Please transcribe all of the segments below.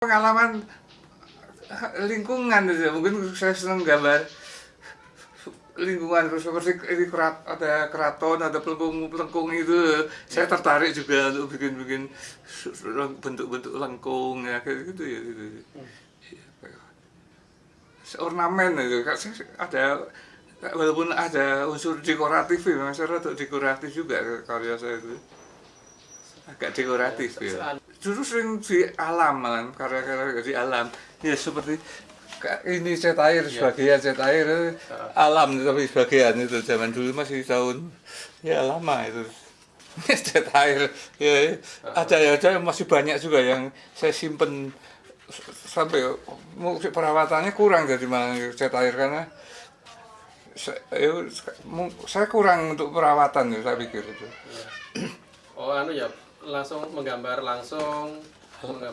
pengalaman lingkungan itu mungkin saya senang gambar lingkungan seperti ini kerat, ada keraton ada pelengkung pelengkung itu. Saya tertarik juga untuk bikin bikin bentuk-bentuk lengkung ya kayak gitu ya gitu. ornamen itu. Ada walaupun ada unsur dekoratif ya mas rada dekoratif juga karya saya itu. Agak dekoratif ya dulu sering di alam malah karya-karya di alam. Ya seperti ini cet air sebagian cet air alam tapi sebagian itu zaman dulu masih tahun ya lama itu. Cet air ya ada ya ada masih banyak juga yang saya simpen sampai perawatannya kurang jadi malah cet air karena saya, saya kurang untuk perawatan ya saya pikir itu. Oh anu ya langsung menggambar langsung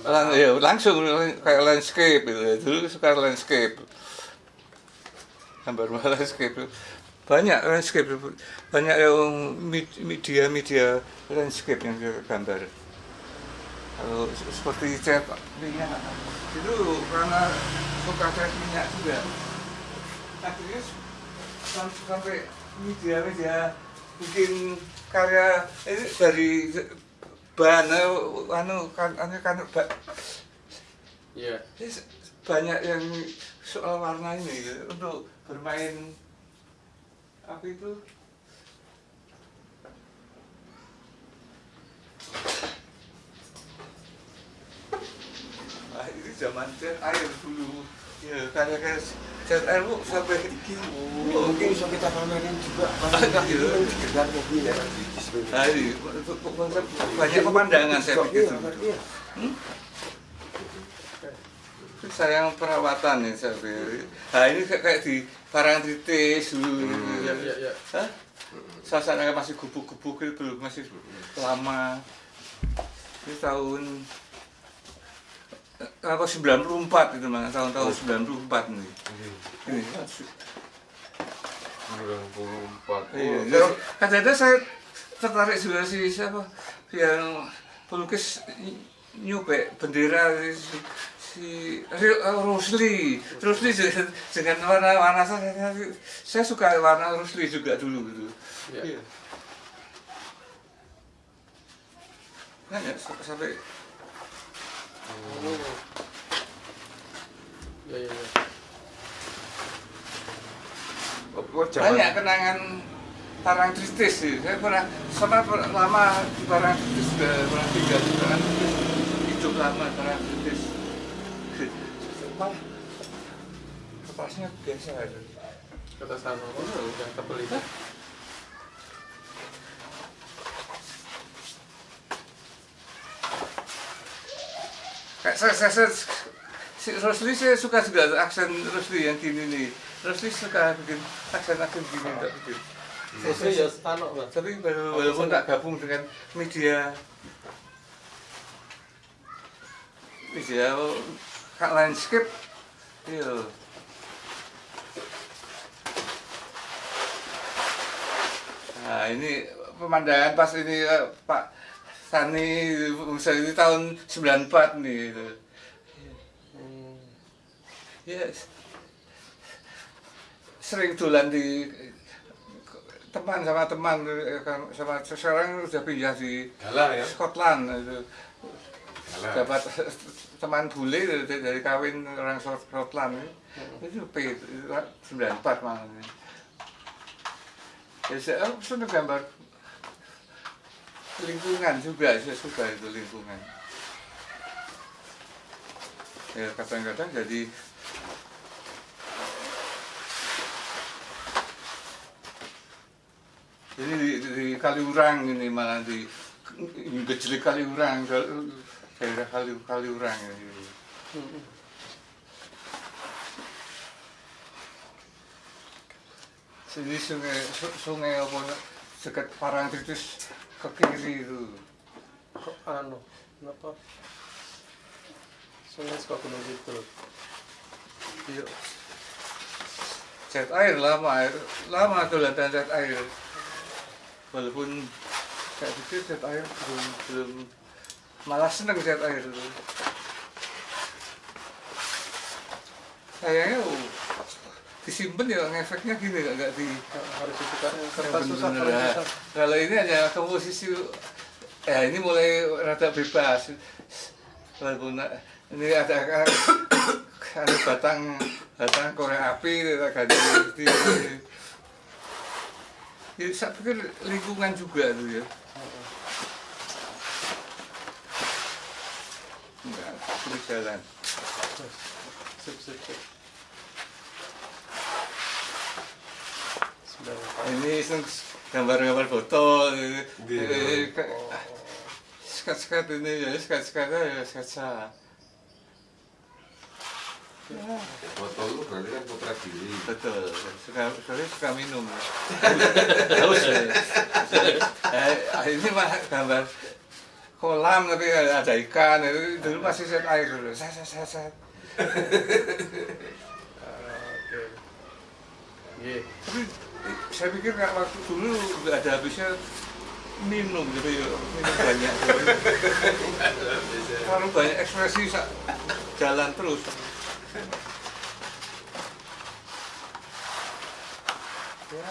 Lang ya, langsung kayak landscape gitu. Dulu suka landscape. Gambar landscape. Banyak landscape, banyak yang media-media landscape yang saya gambar. Kalau seperti cat minyak, itu karena suka cat minyak juga. Akhirnya sampai media-media bikin karya ini dari bahan anu kan anu kan ba, yeah. banyak yang soal warna ini gitu, untuk bermain apa itu ah ini zaman air dulu ya karena cat air bu sampai iki mungkin bisa kita pamerin juga sekedar mobil Hari, banyak pemandangan saya pikir. Hmm? Sayang perawatan ya saya pikir. Nah ini kayak di Parangtritis dulu. Hmm. Ya, ya, ya. Hah? Masih gubuk-gubuk itu belum masih lama. Ini tahun apa 94 itu mana tahun-tahun 94 nih. Ini 94. Iya. Kadang-kadang saya tertarik juga sih siapa yang pelukis nyupe bendera si, si Rusli Rusli dengan warna warna saya saya suka warna Rusli juga dulu gitu ya. iya. kan ya sampai oh. ya, ya, ya. banyak kenangan Parang Tristis sih. Saya pernah sama lama di Parang Tristis juga pernah tinggal di Parang Tristis. Hidup lama Parang Tristis. Malah kertasnya biasa aja. Kertas anu oh, yang tebel itu. Kayak saya, saya, saya, si Rosli saya suka juga aksen Rosli yang gini nih. Rosli suka bikin aksen-aksen gini, tak bikin. Saya ya Mas. Tapi walaupun tak gabung dengan media media kak landscape iya nah ini pemandangan pas ini eh, Pak Sani misalnya ini tahun 94 nih itu. Hmm. Yes. Sering dolan di teman sama teman kan sama sekarang sudah pindah di Galah ya. Scotland itu dapat teman bule dari, dari kawin orang Scotland itu P 94 malah ya saya oh, senang gambar lingkungan juga saya suka itu lingkungan ya kadang-kadang jadi Ini di, di Kaliurang ini malah di Gejlik Kaliurang, daerah Kali Kaliurang ini. Sini sungai sungai apa dekat Parangtritis ke kiri itu. Kok anu, kenapa? Sungai suka gunung gitu. Iya. Cat air lama air lama tuh latihan cat air. Walaupun saya pikir cat air belum belum malah seneng cat air itu. sayangnya oh, disimpan ya ngefeknya gini nggak nggak di harus ditukar. Kertas susah kalau ini hanya komposisi ya ini mulai rada bebas. Walaupun ini ada ada batang batang korek api agak di ya, saya pikir lingkungan juga tuh ya. Enggak sulit jalan. Sip sip sip sudah ini gambar-gambar foto Iya. skat-skat ini ya skat-skat ya sketsa Foto lu berarti kan putra diri. betul. Suka sekali suka minum. Haus ya eh, ini mah gambar kolam tapi ada ikan. Itu dulu masih set air dulu. Set set set set. Oke. Iya. Saya pikir nggak waktu dulu nggak ada habisnya minum gitu ya minum banyak. Terlalu banyak ekspresi jalan terus. Ya.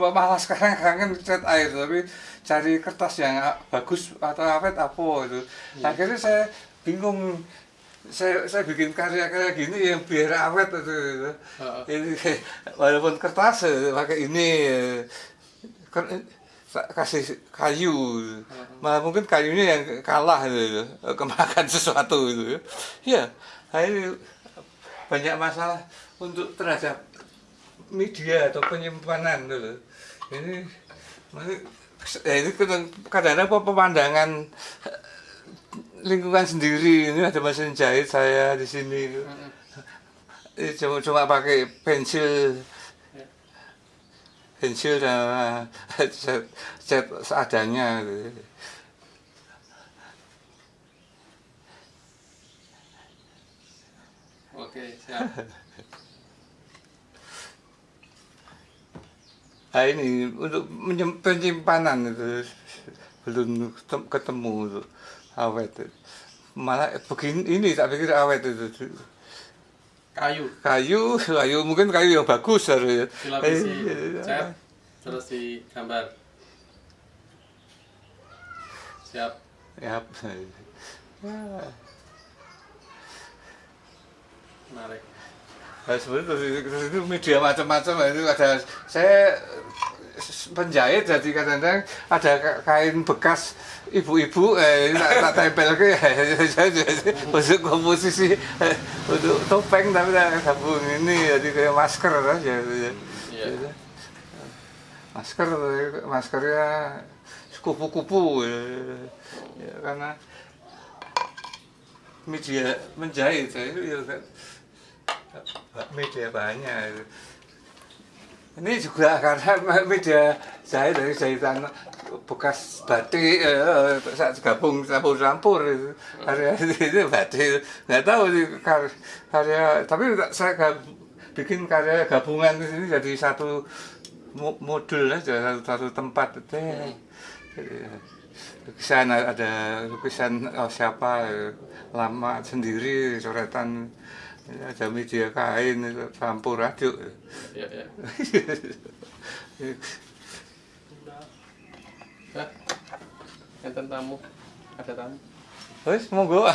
Malah sekarang kangen cat air tapi cari kertas yang bagus atau awet apa itu. Akhirnya saya bingung saya saya bikin karya-karya gini yang biar awet itu, itu. Heeh. ini walaupun kertas eh, pakai ini eh, eh, kasih kayu. Malah mungkin kayunya yang kalah itu, eh, kemakan sesuatu itu ya nah, ini banyak masalah untuk terhadap media atau penyimpanan dulu ini ini ya ini kadang- kadang-kadang pemandangan lingkungan sendiri. Ini ada mesin jahit saya di sini. Ini cuma cuma pakai pensil. Pensil dan cat, cat seadanya. Gitu. oke siap. Nah ini untuk penyimpanan itu belum ketem- ketemu awet. Malah begini ini tak pikir awet itu. Kayu. Kayu kayu mungkin kayu yang bagus harus dilapisi Eh, cat terus digambar. Siap. Ya ya menarik. Nah, sebenarnya terus, itu- terus itu media macam-macam itu ada saya penjahit jadi kadang-kadang ada ka- kain bekas ibu-ibu eh, tak, tak tempel ke untuk komposisi eh, untuk topeng tapi tak gabung ini jadi kayak masker aja Iya. masker maskernya kupu-kupu ya, ya, karena media menjahit saya itu ya kan media banyak. Ini juga karena media jahit dari jahitan bekas batik eh, saat gabung campur-campur itu. Karya itu batik nggak tahu sih kar- karya tapi saya gab- bikin karya gabungan di sini jadi satu mo- modul aja satu, satu tempat deh lukisan ada lukisan oh, siapa eh, lama sendiri coretan ada media kain itu campur aduk. Ya ya Hah? enten tamu? Ada tamu? Wes monggo.